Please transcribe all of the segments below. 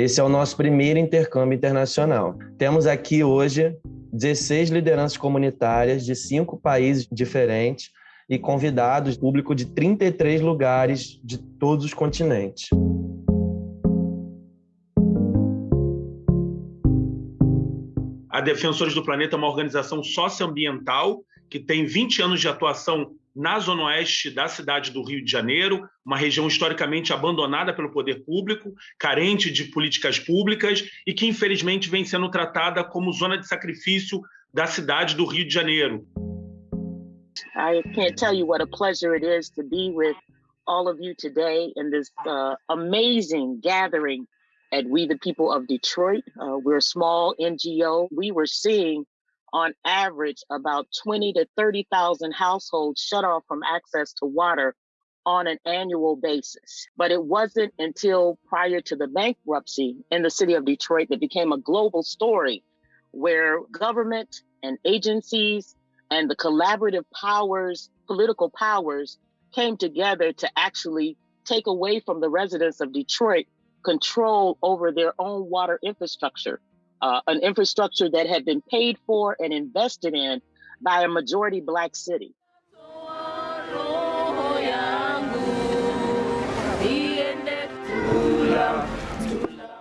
Esse é o nosso primeiro intercâmbio internacional. Temos aqui hoje 16 lideranças comunitárias de cinco países diferentes e convidados, público de 33 lugares de todos os continentes. A Defensores do Planeta é uma organização socioambiental que tem 20 anos de atuação na zona oeste da cidade do Rio de Janeiro, uma região historicamente abandonada pelo poder público, carente de políticas públicas e que, infelizmente, vem sendo tratada como zona de sacrifício da cidade do Rio de Janeiro. I can't tell you what a pleasure it is to be with all of you today in this uh, amazing gathering at We the People of Detroit. Uh, we're a small NGO. We were seeing on average about 20 to 30,000 households shut off from access to water on an annual basis. But it wasn't until prior to the bankruptcy in the city of Detroit that became a global story where government and agencies and the collaborative powers, political powers, came together to actually take away from the residents of Detroit control over their own water infrastructure uh, an infrastructure that had been paid for and invested in by a majority Black city.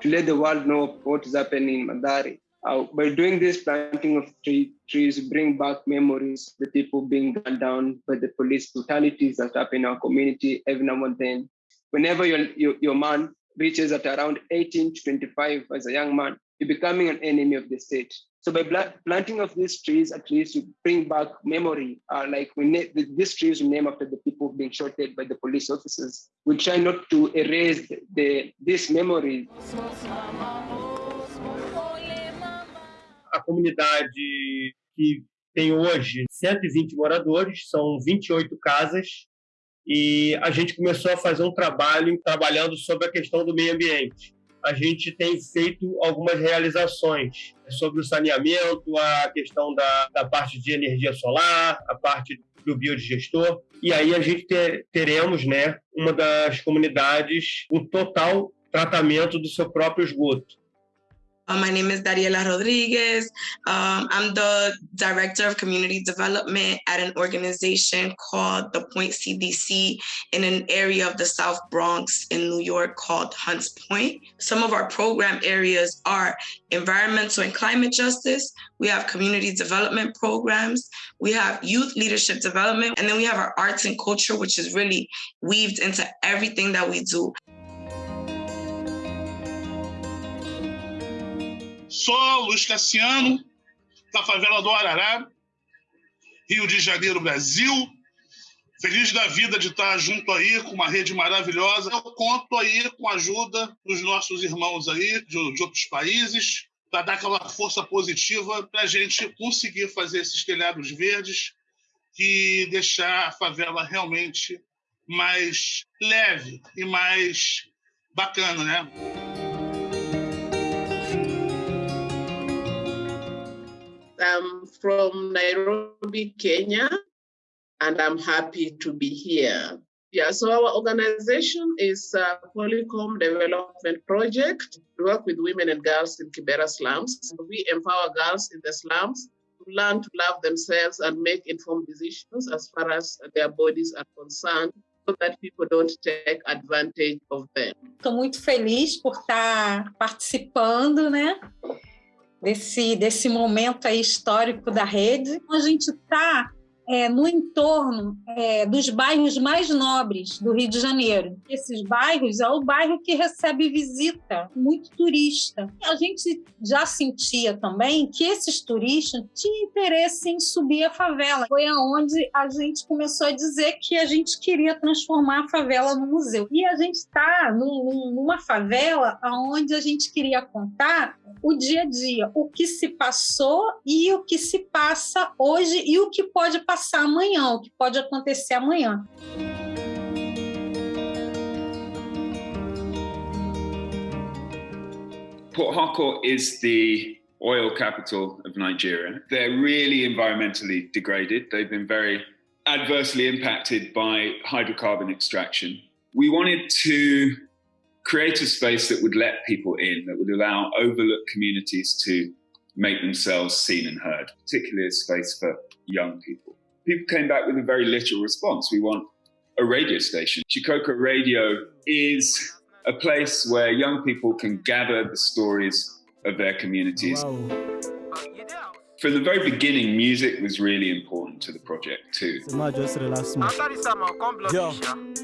To let the world know what is happening in Madari. Uh, by doing this planting of tree, trees, bring back memories, the people being gunned down by the police brutalities that happen in our community every now and then. Whenever your, your, your man reaches at around 18 to 25 as a young man, you're becoming an enemy of the state. So by planting of these trees, at least you bring back memory. Uh, like we these trees we name after the people being shot dead by the police officers. We try not to erase the, this memory. A comunidade que tem hoje 120 moradores, são 28 casas, e a gente começou a fazer um trabalho trabalhando sobre a questão do meio ambiente a gente tem feito algumas realizações sobre o saneamento, a questão da, da parte de energia solar, a parte do biodigestor. E aí a gente ter, teremos né, uma das comunidades um total tratamento do seu próprio esgoto. Uh, my name is Dariela Rodriguez. Um, I'm the Director of Community Development at an organization called the Point CDC in an area of the South Bronx in New York called Hunts Point. Some of our program areas are environmental and climate justice. We have community development programs. We have youth leadership development. And then we have our arts and culture, which is really weaved into everything that we do. Sou Luiz Cassiano, da favela do Arará, Rio de Janeiro, Brasil. Feliz da vida de estar junto aí com uma rede maravilhosa. Eu conto aí com a ajuda dos nossos irmãos aí de, de outros países para dar aquela força positiva para a gente conseguir fazer esses telhados verdes e deixar a favela realmente mais leve e mais bacana, né? From Nairobi, Kenya, and I'm happy to be here. Yeah, so our organization is a Polycom Development Project. We work with women and girls in Kibera slums. We empower girls in the slums to learn to love themselves and make informed decisions as far as their bodies are concerned so that people don't take advantage of them. Estou muito feliz por estar participando, né? Desse, desse momento aí histórico da rede. A gente está é, no entorno é, dos bairros mais nobres do Rio de Janeiro. Esses bairros é o bairro que recebe visita, muito turista. A gente já sentia também que esses turistas tinham interesse em subir a favela. Foi aonde a gente começou a dizer que a gente queria transformar a favela no museu. E a gente está numa favela onde a gente queria contar o dia a dia, o que se passou e o que se passa hoje e o que pode passar passar amanhã, o que pode acontecer amanhã. Port Harcourt is the oil capital of Nigeria. They're really environmentally degraded. They've been very adversely impacted by hydrocarbon extraction. We wanted to create a space that would let people in, that would allow overlooked communities to make themselves seen and heard, particularly a space for young people. People came back with a very literal response. We want a radio station. Chikoko Radio is a place where young people can gather the stories of their communities. Wow. From the very beginning, music was really important to the project too. Yo,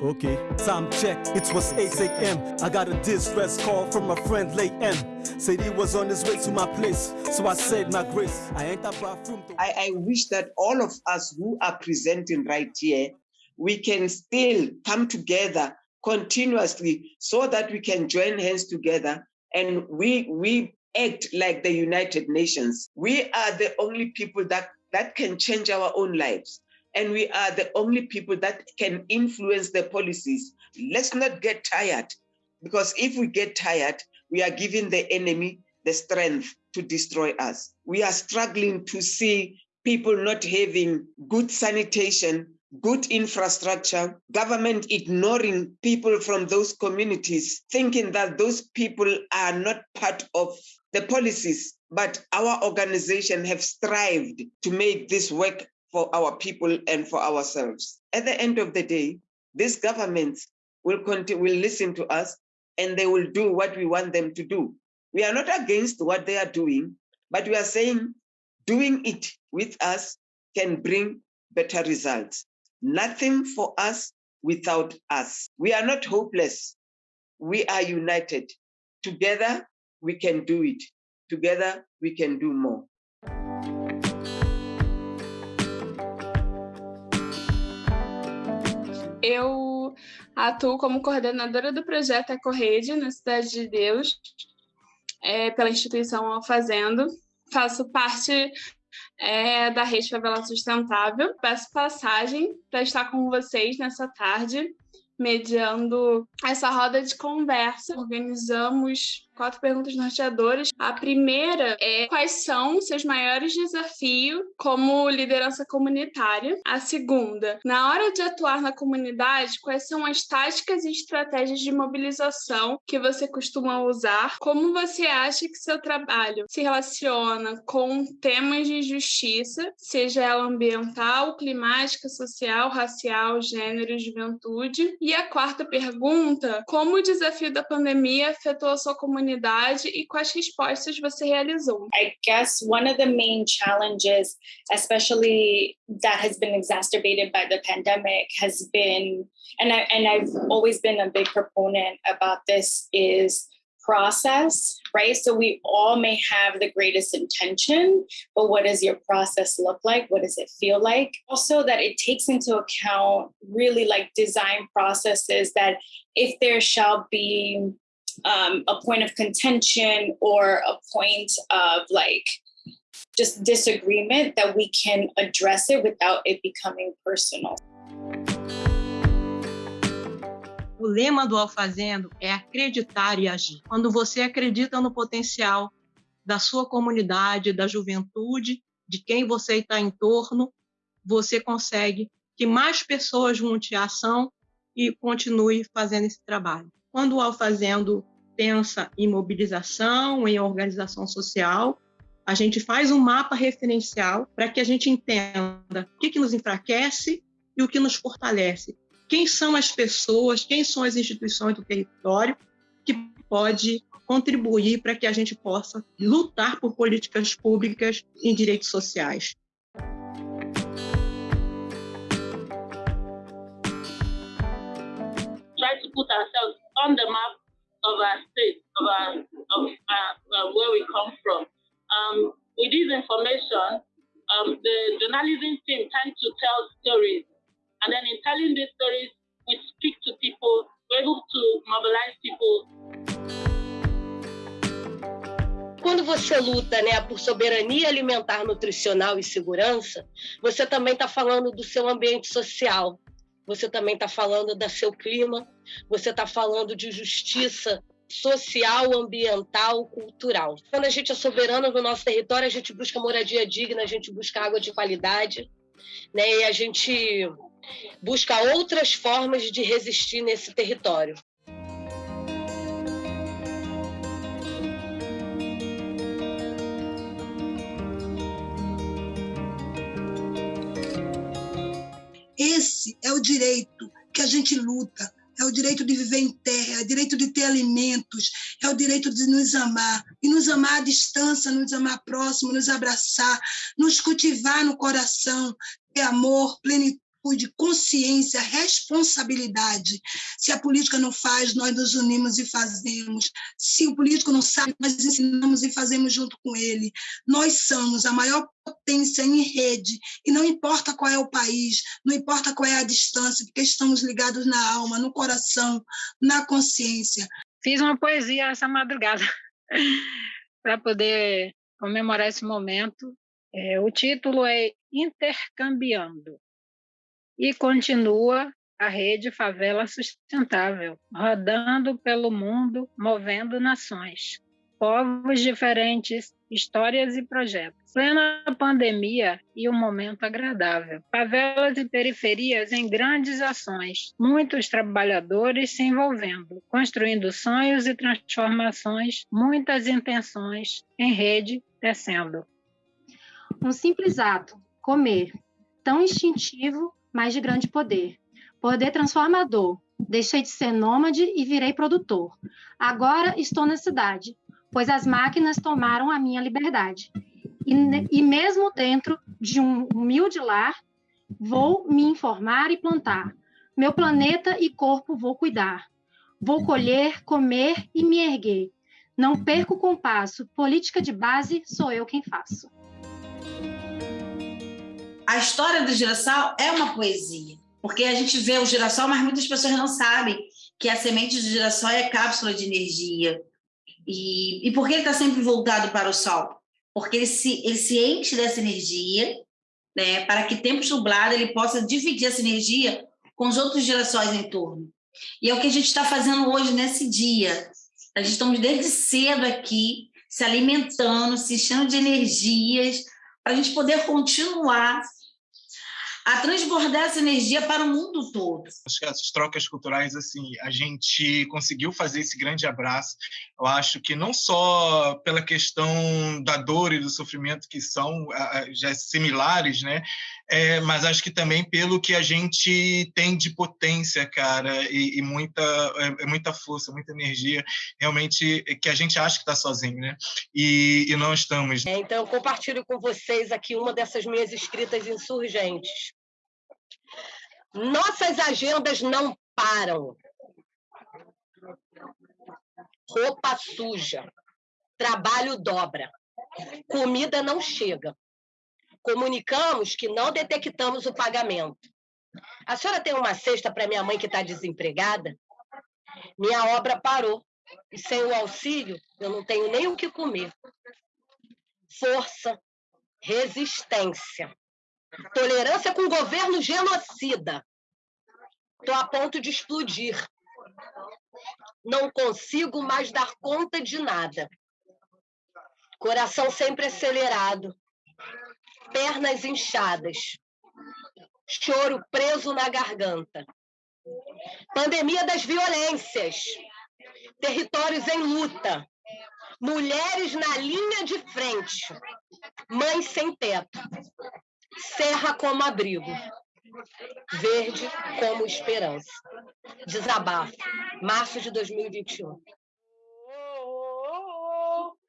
okay, time check. It was 8 a.m. I got a distress call from my friend late M. Said he was on his way to my place, so I said my grace. I ain't bathroom. I, I wish that all of us who are presenting right here, we can still come together continuously so that we can join hands together and we we act like the United Nations. We are the only people that, that can change our own lives. And we are the only people that can influence the policies. Let's not get tired, because if we get tired, we are giving the enemy the strength to destroy us. We are struggling to see people not having good sanitation, good infrastructure, government ignoring people from those communities, thinking that those people are not part of the policies, but our organization have strived to make this work for our people and for ourselves. At the end of the day, these governments will continue, will listen to us and they will do what we want them to do. We are not against what they are doing, but we are saying doing it with us can bring better results. Nothing for us without us. We are not hopeless. We are united. Together, we can do it. Together, we can do more. Eu atuo como coordenadora do projeto EcoRede na Cidade de Deus, é, pela instituição Fazendo. Faço parte é, da Rede Favela Sustentável. Peço passagem para estar com vocês nessa tarde mediando essa roda de conversa. Organizamos quatro perguntas norteadoras. A primeira é quais são seus maiores desafios como liderança comunitária? A segunda, na hora de atuar na comunidade, quais são as táticas e estratégias de mobilização que você costuma usar? Como você acha que seu trabalho se relaciona com temas de justiça, seja ela ambiental, climática, social, racial, gênero, juventude? E a quarta pergunta, como o desafio da pandemia afetou a sua comunidade e quais respostas você realizou? I guess one of the main challenges, especially that has been exacerbated by the pandemic, has been, and I and I've always been a big proponent about this, is process, right? So we all may have the greatest intention, but what does your process look like? What does it feel like? Also, that it takes into account really like design processes that if there shall be um, a point of contention or a point of like just disagreement that we can address it without it becoming personal. O lema do Alfazendo é acreditar e agir. Quando você acredita no potencial da sua comunidade, da juventude, de quem você está em torno, você consegue que mais pessoas junte a ação e continue fazendo esse trabalho. Quando o Alfazendo pensa em mobilização, em organização social, a gente faz um mapa referencial para que a gente entenda o que, que nos enfraquece e o que nos fortalece. Quem são as pessoas, quem são as instituições do território que pode contribuir para que a gente possa lutar por políticas públicas em direitos sociais. Put ourselves on the map of our state, of, our, of uh, where we come from. Um, with this information, um, the journalism team tends to tell stories. And then in telling these stories, we speak to people, we're able to mobilize people. Quando você luta né, por soberania alimentar, nutricional e segurança, você também está falando do seu ambiente social, você também está falando do seu clima, você está falando de justiça social, ambiental, cultural. Quando a gente é soberano no nosso território, a gente busca moradia digna, a gente busca água de qualidade, né? E a gente busca outras formas de resistir nesse território. Esse é o direito que a gente luta, é o direito de viver em terra, é o direito de ter alimentos, é o direito de nos amar, e nos amar à distância, nos amar próximo, nos abraçar, nos cultivar no coração, ter amor, plenitude, consciência, responsabilidade. Se a política não faz, nós nos unimos e fazemos. Se o político não sabe, nós ensinamos e fazemos junto com ele. Nós somos a maior potência em rede, e não importa qual é o país, não importa qual é a distância, porque estamos ligados na alma, no coração, na consciência. Fiz uma poesia essa madrugada para poder comemorar esse momento. É, o título é Intercambiando e continua a rede Favela Sustentável, rodando pelo mundo, movendo nações, povos diferentes, histórias e projetos. Plena pandemia e um momento agradável. Favelas e periferias em grandes ações, muitos trabalhadores se envolvendo, construindo sonhos e transformações, muitas intenções em rede descendo. Um simples ato, comer, tão instintivo mas de grande poder. Poder transformador. Deixei de ser nômade e virei produtor. Agora estou na cidade, pois as máquinas tomaram a minha liberdade. E, e mesmo dentro de um humilde lar, vou me informar e plantar. Meu planeta e corpo vou cuidar. Vou colher, comer e me erguer. Não perco o compasso. Política de base sou eu quem faço a história do girassol é uma poesia, porque a gente vê o girassol, mas muitas pessoas não sabem que a semente do girassol é cápsula de energia. E, e por que ele está sempre voltado para o sol? Porque ele se, ele se enche dessa energia, né, para que tempos nublados ele possa dividir essa energia com os outros girassóis em torno. E é o que a gente está fazendo hoje nesse dia. A gente estamos desde cedo aqui, se alimentando, se enchendo de energias, para a gente poder continuar a transbordar essa energia para o mundo todo. Acho que as trocas culturais, assim, a gente conseguiu fazer esse grande abraço. Eu acho que não só pela questão da dor e do sofrimento que são já similares, né? É, mas acho que também pelo que a gente tem de potência, cara, e, e muita, é, é muita força, muita energia, realmente que a gente acha que está sozinho, né? E, e não estamos. É, então, eu compartilho com vocês aqui uma dessas minhas escritas insurgentes. Nossas agendas não param. Roupa suja, trabalho dobra, comida não chega comunicamos que não detectamos o pagamento. A senhora tem uma cesta para minha mãe que está desempregada? Minha obra parou. E sem o auxílio, eu não tenho nem o que comer. Força, resistência, tolerância com o governo genocida. Estou a ponto de explodir. Não consigo mais dar conta de nada. Coração sempre acelerado pernas inchadas, choro preso na garganta. Pandemia das violências, territórios em luta, mulheres na linha de frente, mães sem teto, serra como abrigo, verde como esperança. Desabafo, março de 2021.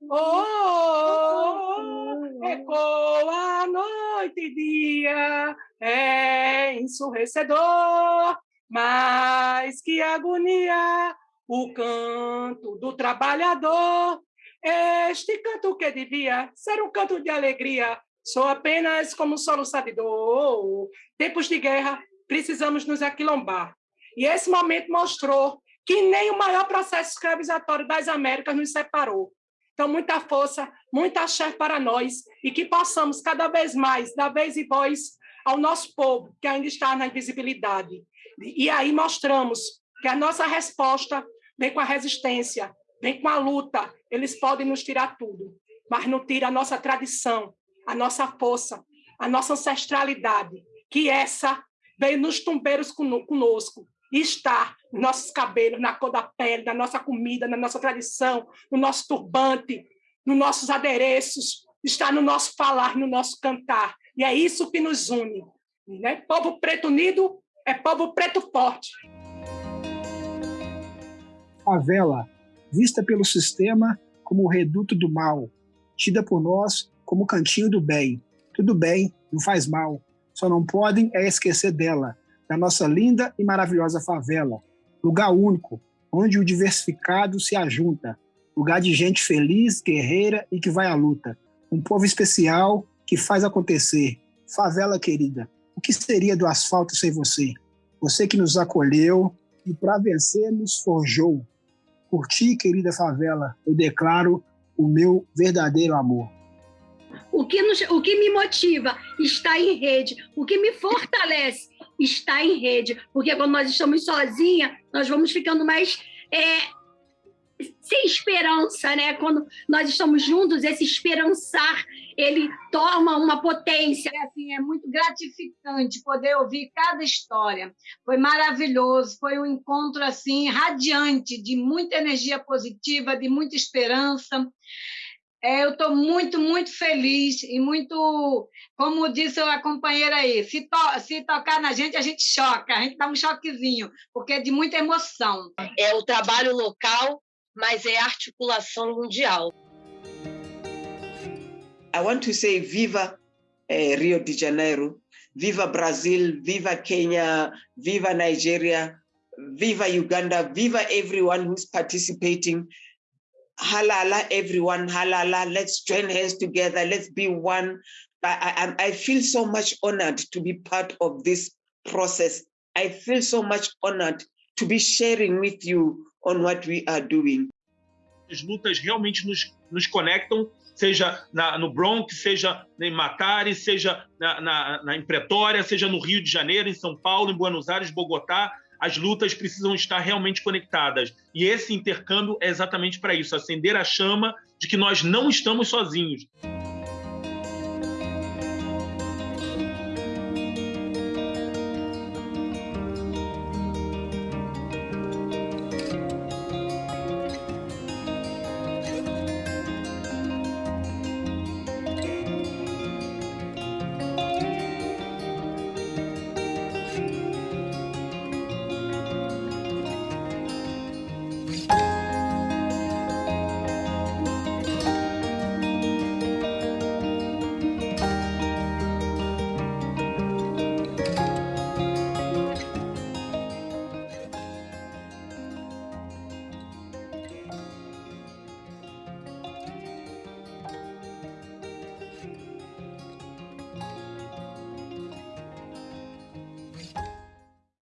Oh, oh, oh, ecoa noite e dia, é ensurrecedor, mas que agonia, o canto do trabalhador. Este canto que devia ser um canto de alegria, sou apenas como um solo sabidor. Tempos de guerra, precisamos nos aquilombar. E esse momento mostrou que nem o maior processo escravizatório das Américas nos separou. Então, muita força, muita axé para nós e que possamos cada vez mais dar vez e voz ao nosso povo que ainda está na invisibilidade. E aí mostramos que a nossa resposta vem com a resistência, vem com a luta. Eles podem nos tirar tudo, mas não tira a nossa tradição, a nossa força, a nossa ancestralidade, que essa veio nos tumbeiros conosco, e está nossos cabelos, na cor da pele, na nossa comida, na nossa tradição, no nosso turbante, nos nossos adereços, está no nosso falar, no nosso cantar. E é isso que nos une. Né? Povo preto unido é povo preto forte. Favela, vista pelo sistema como o reduto do mal, tida por nós como o cantinho do bem. Tudo bem, não faz mal. Só não podem é esquecer dela, da nossa linda e maravilhosa favela. Lugar único, onde o diversificado se ajunta. Lugar de gente feliz, guerreira e que vai à luta. Um povo especial que faz acontecer. Favela querida, o que seria do asfalto sem você? Você que nos acolheu e para vencer nos forjou. Por ti, querida favela, eu declaro o meu verdadeiro amor. O que, nos, o que me motiva está em rede, o que me fortalece está em rede, porque quando nós estamos sozinhas, nós vamos ficando mais é, sem esperança, né? Quando nós estamos juntos, esse esperançar, ele toma uma potência. É, assim, é muito gratificante poder ouvir cada história. Foi maravilhoso, foi um encontro assim radiante, de muita energia positiva, de muita esperança. É, eu estou muito, muito feliz e muito, como disse a companheira aí, se, to se tocar na gente, a gente choca, a gente dá um choquezinho, porque é de muita emoção. É o trabalho local, mas é articulação mundial. I want to say viva eh, Rio de Janeiro, viva Brazil, viva Kenya, viva Nigeria, viva Uganda, viva everyone who's participating halala everyone halala. Let's join hands together. Let's be one. I, I, I feel so much honored to be part of this process. I feel so much honored to be sharing with you on what we are doing. As lutas realmente nos, nos conectam seja na, no Bronx, seja em Matari, seja na, na, na, em Pretória, seja no Rio de Janeiro, em São Paulo, em Buenos Aires, Bogotá, as lutas precisam estar realmente conectadas. E esse intercâmbio é exatamente para isso acender a chama de que nós não estamos sozinhos.